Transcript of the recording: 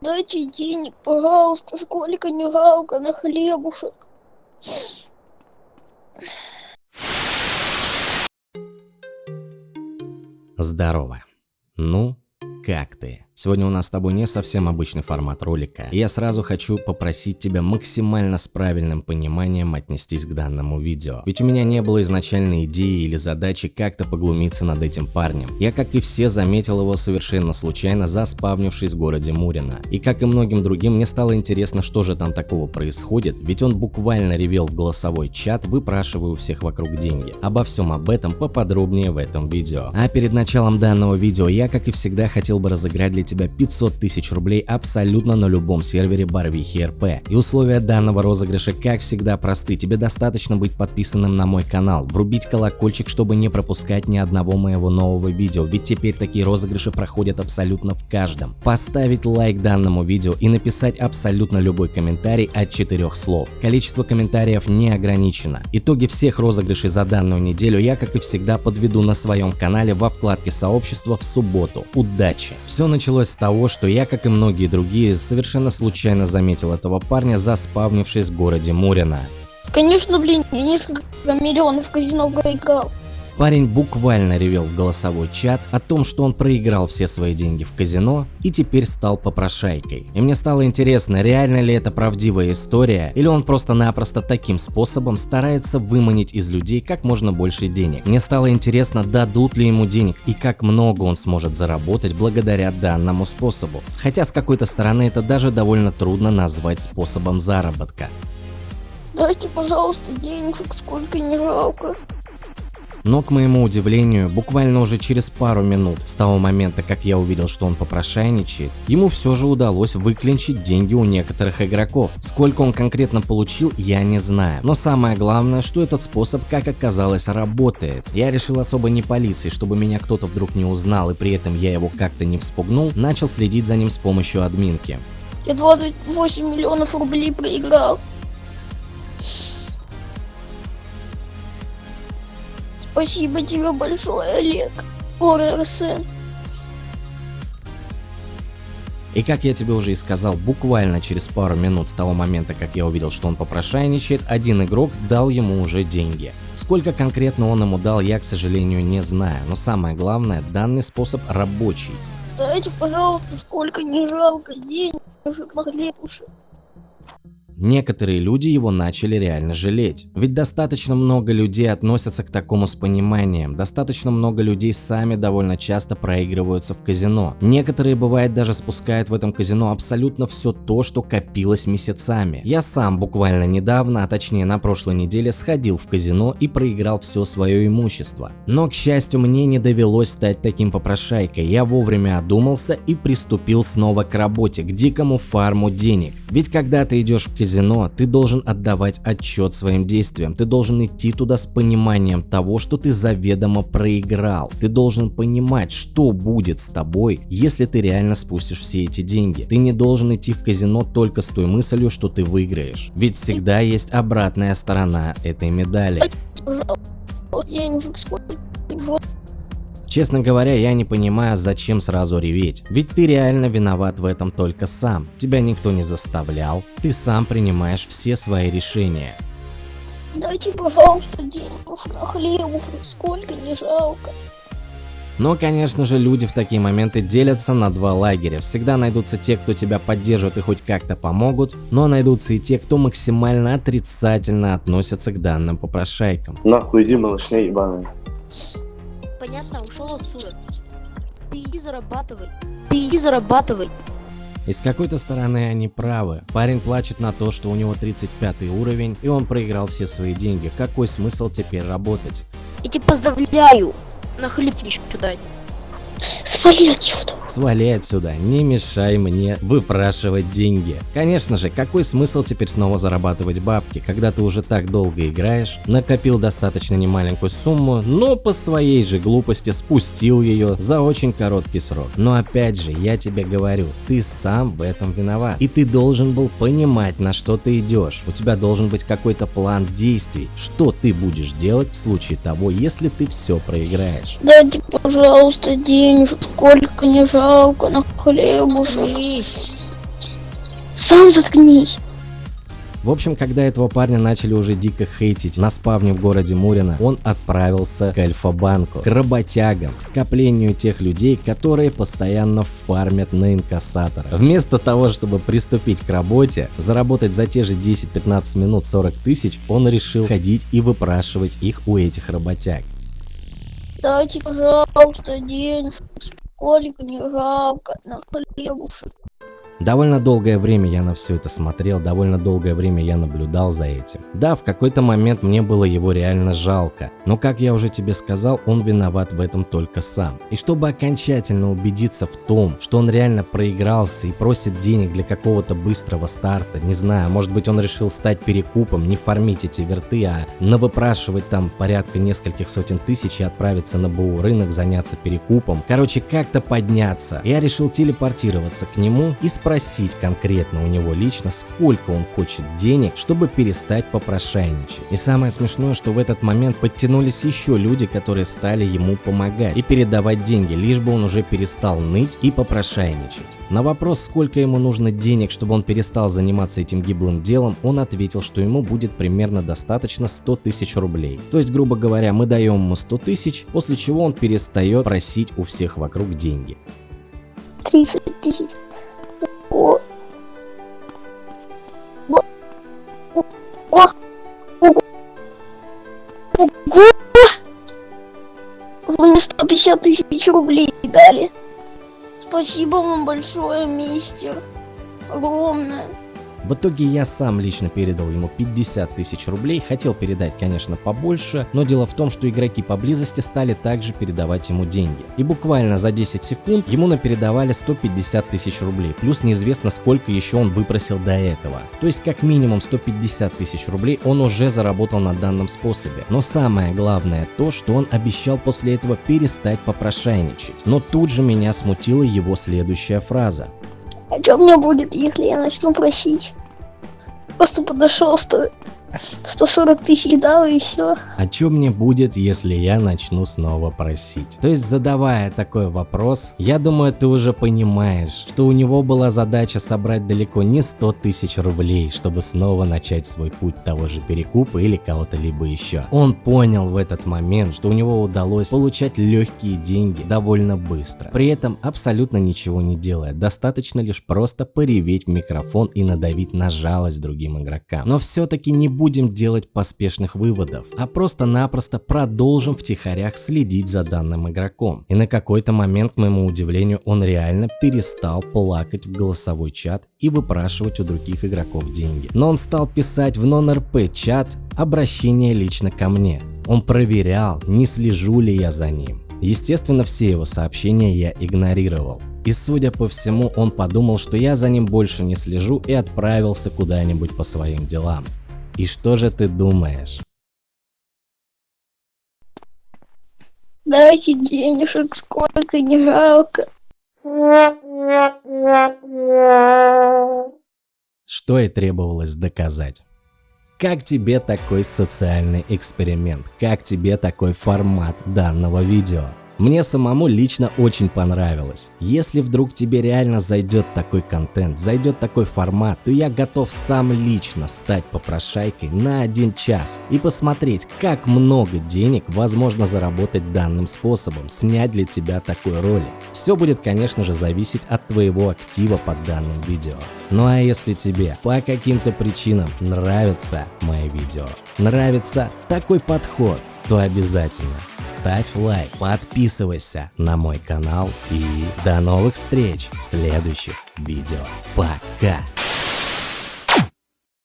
Дайте денег, пожалуйста, сколько не жалко на хлебушек. Здорово. Ну, как ты? Сегодня у нас с тобой не совсем обычный формат ролика. И я сразу хочу попросить тебя максимально с правильным пониманием отнестись к данному видео. Ведь у меня не было изначальной идеи или задачи как-то поглумиться над этим парнем. Я, как и все, заметил его совершенно случайно, заспавнившись в городе Мурино. И как и многим другим, мне стало интересно, что же там такого происходит, ведь он буквально ревел в голосовой чат, выпрашивая у всех вокруг деньги. Обо всем об этом поподробнее в этом видео. А перед началом данного видео я, как и всегда, хотел бы разыграть для тебя 500 тысяч рублей абсолютно на любом сервере Барвихи РП. И условия данного розыгрыша как всегда просты, тебе достаточно быть подписанным на мой канал, врубить колокольчик, чтобы не пропускать ни одного моего нового видео, ведь теперь такие розыгрыши проходят абсолютно в каждом. Поставить лайк данному видео и написать абсолютно любой комментарий от четырех слов. Количество комментариев не ограничено. Итоги всех розыгрышей за данную неделю я, как и всегда, подведу на своем канале во вкладке сообщества в субботу. Удачи! Все началось с того, что я, как и многие другие, совершенно случайно заметил этого парня, заспавнившись в городе Мурино. Конечно, блин, я несколько миллионов казино проиграл. Парень буквально ревел в голосовой чат о том, что он проиграл все свои деньги в казино и теперь стал попрошайкой. И мне стало интересно, реально ли это правдивая история, или он просто-напросто таким способом старается выманить из людей как можно больше денег. Мне стало интересно, дадут ли ему денег и как много он сможет заработать благодаря данному способу. Хотя с какой-то стороны это даже довольно трудно назвать способом заработка. Дайте, пожалуйста, денежек, сколько не жалко. Но, к моему удивлению, буквально уже через пару минут с того момента, как я увидел, что он попрошайничает, ему все же удалось выклинчить деньги у некоторых игроков. Сколько он конкретно получил, я не знаю. Но самое главное, что этот способ, как оказалось, работает. Я решил особо не полиции, чтобы меня кто-то вдруг не узнал и при этом я его как-то не вспугнул, начал следить за ним с помощью админки. Я 28 миллионов рублей проиграл. Спасибо тебе большое, Олег. ОРСН. И как я тебе уже и сказал, буквально через пару минут с того момента, как я увидел, что он попрошайничает, один игрок дал ему уже деньги. Сколько конкретно он ему дал, я, к сожалению, не знаю, но самое главное, данный способ рабочий. Дайте, пожалуйста, сколько не жалко денег на хлебушек. Некоторые люди его начали реально жалеть. Ведь достаточно много людей относятся к такому с пониманием, достаточно много людей сами довольно часто проигрываются в казино. Некоторые бывает даже спускают в этом казино абсолютно все то, что копилось месяцами. Я сам буквально недавно, а точнее на прошлой неделе сходил в казино и проиграл все свое имущество. Но к счастью мне не довелось стать таким попрошайкой, я вовремя одумался и приступил снова к работе, к дикому фарму денег. Ведь когда ты идешь в казино, ты должен отдавать отчет своим действиям, ты должен идти туда с пониманием того, что ты заведомо проиграл. Ты должен понимать, что будет с тобой, если ты реально спустишь все эти деньги. Ты не должен идти в казино только с той мыслью, что ты выиграешь. Ведь всегда есть обратная сторона этой медали. Денежек сколько? Честно говоря, я не понимаю, зачем сразу реветь. Ведь ты реально виноват в этом только сам. Тебя никто не заставлял. Ты сам принимаешь все свои решения. Дайте, пожалуйста, денег на хлебушек, сколько не жалко. Но, конечно же, люди в такие моменты делятся на два лагеря. Всегда найдутся те, кто тебя поддержат и хоть как-то помогут, но найдутся и те, кто максимально отрицательно относятся к данным попрошайкам. Нахуй иди, малышня ебаная понятно, ушел отсюда. Ты иди зарабатывай. Ты иди зарабатывай. И с какой-то стороны они правы. Парень плачет на то, что у него 35 уровень, и он проиграл все свои деньги. Какой смысл теперь работать? Я тебя поздравляю. На хлеб еще дать. Свали отсюда. Свали отсюда, не мешай мне выпрашивать деньги. Конечно же, какой смысл теперь снова зарабатывать бабки, когда ты уже так долго играешь, накопил достаточно немаленькую сумму, но по своей же глупости спустил ее за очень короткий срок. Но опять же, я тебе говорю, ты сам в этом виноват. И ты должен был понимать, на что ты идешь. У тебя должен быть какой-то план действий, что ты будешь делать в случае того, если ты все проиграешь. Дайте, пожалуйста, денежек, сколько не жалко на хлебушек. Заткнись. Сам заткнись. В общем, когда этого парня начали уже дико хейтить на спавне в городе Мурино, он отправился к Альфа-банку, к работягам, к скоплению тех людей, которые постоянно фармят на инкассатора. Вместо того, чтобы приступить к работе, заработать за те же 10-15 минут 40 тысяч, он решил ходить и выпрашивать их у этих работяг. Дайте, пожалуйста, денежек, сколько не жалко на хлебушек. Довольно долгое время я на все это смотрел, довольно долгое время я наблюдал за этим. Да, в какой-то момент мне было его реально жалко, но как я уже тебе сказал, он виноват в этом только сам. И чтобы окончательно убедиться в том, что он реально проигрался и просит денег для какого-то быстрого старта, не знаю, может быть он решил стать перекупом, не фармить эти верты, а навыпрашивать там порядка нескольких сотен тысяч и отправиться на БУ рынок, заняться перекупом. Короче, как-то подняться. Я решил телепортироваться к нему и спросить конкретно у него лично, сколько он хочет денег, чтобы перестать попрошайничать. И самое смешное, что в этот момент подтянулись еще люди, которые стали ему помогать и передавать деньги, лишь бы он уже перестал ныть и попрошайничать. На вопрос, сколько ему нужно денег, чтобы он перестал заниматься этим гиблым делом, он ответил, что ему будет примерно достаточно 100 тысяч рублей. То есть, грубо говоря, мы даем ему 100 тысяч, после чего он перестает просить у всех вокруг деньги. 30 тысяч. О. Ого. Ого. Вы мне 150 тысяч рублей дали. Спасибо вам большое, мистер. Огромное. В итоге я сам лично передал ему 50 тысяч рублей, хотел передать, конечно, побольше, но дело в том, что игроки поблизости стали также передавать ему деньги. И буквально за 10 секунд ему напередавали 150 тысяч рублей, плюс неизвестно сколько еще он выпросил до этого. То есть как минимум 150 тысяч рублей он уже заработал на данном способе. Но самое главное то, что он обещал после этого перестать попрошайничать. Но тут же меня смутила его следующая фраза. А что мне будет, если я начну просить? Просто подошел, сто... 140 тысяч дал и все. А что мне будет, если я начну снова просить? То есть задавая такой вопрос, я думаю ты уже понимаешь, что у него была задача собрать далеко не 100 тысяч рублей, чтобы снова начать свой путь того же перекупа или кого-то либо еще. Он понял в этот момент, что у него удалось получать легкие деньги довольно быстро, при этом абсолютно ничего не делая, достаточно лишь просто пореветь в микрофон и надавить на жалость другим игрокам. Но все-таки не будем делать поспешных выводов, а просто-напросто продолжим втихарях следить за данным игроком. И на какой-то момент, к моему удивлению, он реально перестал плакать в голосовой чат и выпрашивать у других игроков деньги. Но он стал писать в нон-РП чат обращение лично ко мне. Он проверял, не слежу ли я за ним. Естественно, все его сообщения я игнорировал. И судя по всему, он подумал, что я за ним больше не слежу и отправился куда-нибудь по своим делам. И что же ты думаешь? Дайте денежек, сколько не жалко. Что и требовалось доказать. Как тебе такой социальный эксперимент? Как тебе такой формат данного видео? Мне самому лично очень понравилось. Если вдруг тебе реально зайдет такой контент, зайдет такой формат, то я готов сам лично стать попрошайкой на один час и посмотреть, как много денег возможно заработать данным способом, снять для тебя такой ролик. Все будет, конечно же, зависеть от твоего актива под данным видео. Ну а если тебе по каким-то причинам нравится мои видео, нравится такой подход, то обязательно ставь лайк, подписывайся на мой канал и до новых встреч в следующих видео. Пока!